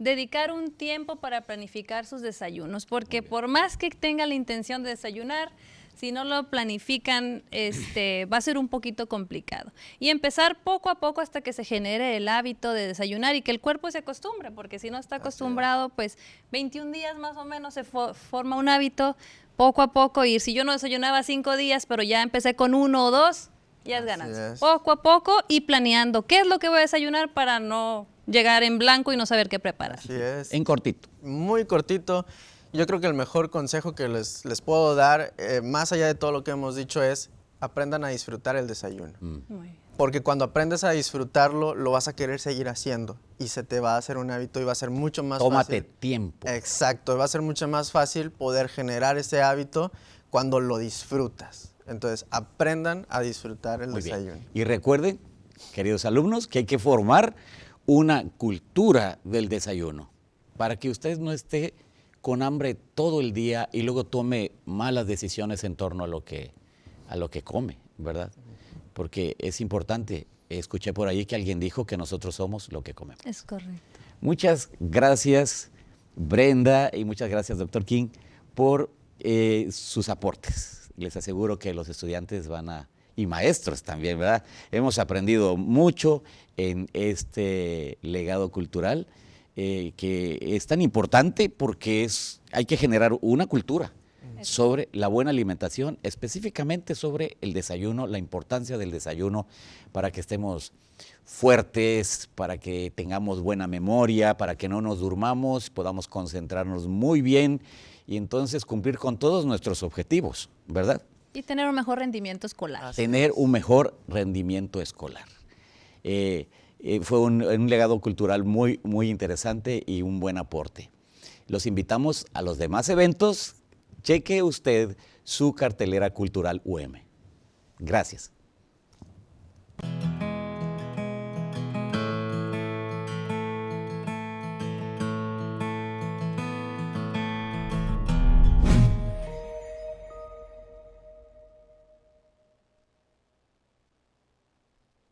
Dedicar un tiempo para planificar sus desayunos, porque por más que tengan la intención de desayunar, si no lo planifican, este, va a ser un poquito complicado. Y empezar poco a poco hasta que se genere el hábito de desayunar y que el cuerpo se acostumbre, porque si no está acostumbrado, pues 21 días más o menos se fo- forma un hábito poco a poco. Y si yo no desayunaba cinco días, pero ya empecé con uno o dos, ya es ganancia. Poco a poco y planeando qué es lo que voy a desayunar para no llegar en blanco y no saber qué preparar. Así es. en cortito. muy cortito. Yo creo que el mejor consejo que les, les puedo dar, eh, más allá de todo lo que hemos dicho, es aprendan a disfrutar el desayuno. Muy bien. Porque cuando aprendes a disfrutarlo, lo vas a querer seguir haciendo y se te va a hacer un hábito y va a ser mucho más Tómate fácil. tiempo. Exacto, va a ser mucho más fácil poder generar ese hábito cuando lo disfrutas. Entonces, aprendan a disfrutar el Muy bien. desayuno. Y recuerden, queridos alumnos, que hay que formar una cultura del desayuno para que usted no esté con hambre todo el día y luego tome malas decisiones en torno a lo que, a lo que come, ¿verdad? porque es importante. Escuché por ahí que alguien dijo que nosotros somos lo que comemos. Es correcto. Muchas gracias, Brenda, y muchas gracias, doctor King, por eh, sus aportes. Les aseguro que los estudiantes van a, y maestros también, ¿verdad? Hemos aprendido mucho en este legado cultural eh, que es tan importante porque es, hay que generar una cultura sobre la buena alimentación, específicamente sobre el desayuno, la importancia del desayuno para que estemos fuertes, para que tengamos buena memoria, para que no nos durmamos, podamos concentrarnos muy bien y entonces cumplir con todos nuestros objetivos, ¿verdad? Y tener un mejor rendimiento escolar. Tener un mejor rendimiento escolar. Eh, eh, fue un, un legado cultural muy, muy interesante y un buen aporte. Los invitamos a los demás eventos cheque usted su cartelera cultural UM. Gracias.